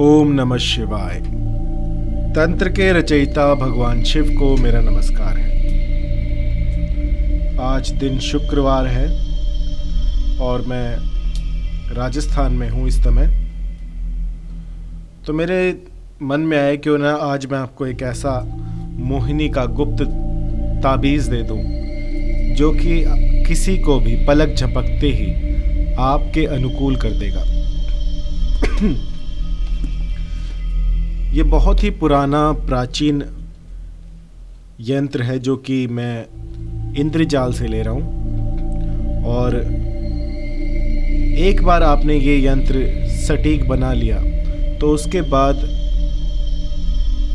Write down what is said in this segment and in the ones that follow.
ओम नमः शिवाय। तंत्र के रचयिता भगवान शिव को मेरा नमस्कार है। आज दिन शुक्रवार है और मैं राजस्थान में हूँ इस समय। तो मेरे मन में आया क्यों ना आज मैं आपको एक ऐसा मोहिनी का गुप्त ताबीज़ दे दूँ, जो कि किसी को भी पलक झपकते ही आपके अनुकूल कर देगा। ये बहुत ही पुराना प्राचीन यंत्र है जो कि मैं इंद्रजाल से ले रहा हूँ। और एक बार आपने ये यंत्र सटीक बना लिया तो उसके बाद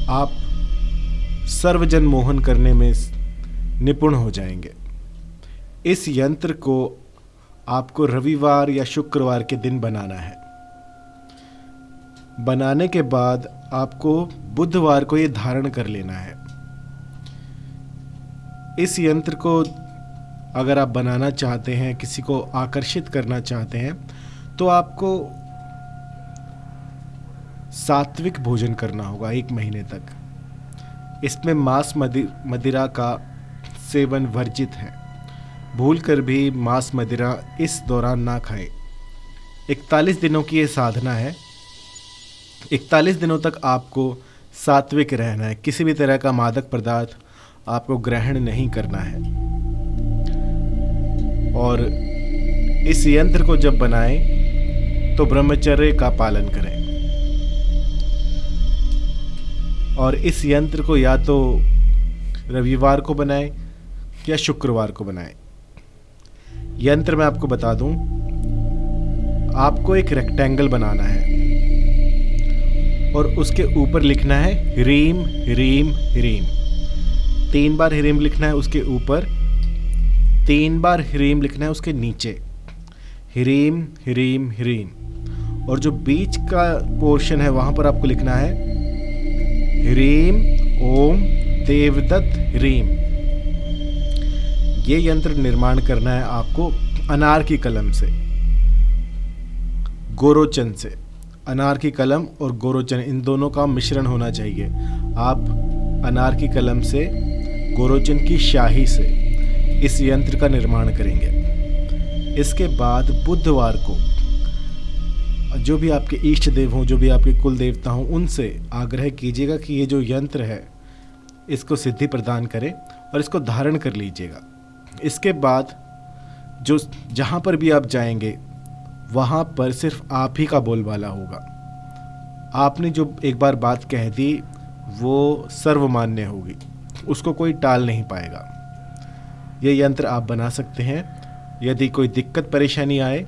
आप सर्वजन मोहन करने में निपुण हो जाएँगे। इस यंत्र को आपको रविवार या शुक्रवार के दिन बनाना है। बनाने के बाद आपको बुधवार को ये धारण कर लेना है। इस यंत्र को अगर आप बनाना चाहते हैं, किसी को आकर्षित करना चाहते हैं तो आपको सात्विक भोजन करना होगा एक महीने तक। इसमें मांस मदिरा का सेवन वर्जित है। भूल कर भी मांस मदिरा इस दौरान ना खाएँ। इकतालीस दिनों की ये साधना है। इकतालीस दिनों तक आपको सात्विक रहना है। किसी भी तरह का मादक पदार्थ आपको ग्रहण नहीं करना है। और इस यंत्र को जब बनाएँ तो ब्रह्मचर्य का पालन करें। और इस यंत्र को या तो रविवार को बनाएँ या शुक्रवार को बनाएँ। यंत्र मैं आपको बता दूँ, आपको एक रेक्टेंगल बनाना है। और उसके ऊपर लिखना है ह्रीम ह्रीम ह्रीम तीन बार ह्रीम लिखना है उसके ऊपर। तीन बार ह्रीम लिखना है उसके नीचे। ह्रीम ह्रीम ह्रीम और जो बीच का पोर्शन है, वहाँ पर आपको लिखना है ह्रीम ओम, देवदत्त ह्रीम ये यंत्र निर्माण करना है आपको अनार की कलम से, गोरोचन से। अनार की कलम और गोरोचन, इन दोनों का मिश्रण होना चाहिए। आप अनार की कलम से, गोरोचन की शाही से इस यंत्र का निर्माण करेंगे। इसके बाद बुधवार को जो भी आपके इष्ट देव हों, जो भी आपके कुल देवता हों, उनसे आग्रह कीजिएगा कि ये जो यंत्र है, इसको सिद्धि प्रदान करें और इसको धारण कर लीजिएगा। इसके बाद जो जहाँ पर भी आप जाएँगे वहाँ पर सिर्फ़ आप ही का बोलबाला होगा। आपने जो एक बार बात कह दी, वो सर्वमान्य होगी। उसको कोई टाल नहीं पाएगा। ये यंत्र आप बना सकते हैं। यदि कोई दिक्कत, परेशानी आए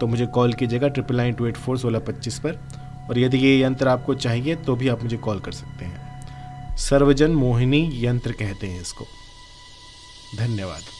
तो मुझे कॉल कीजिएगा triple nine two eight four सोलह पच्चीस पर। और यदि ये यंत्र आपको चाहिए तो भी आप मुझे कॉल कर सकते हैं। सर्वजन मोहिनी यंत्र कहते हैं इसको। धन्यवाद।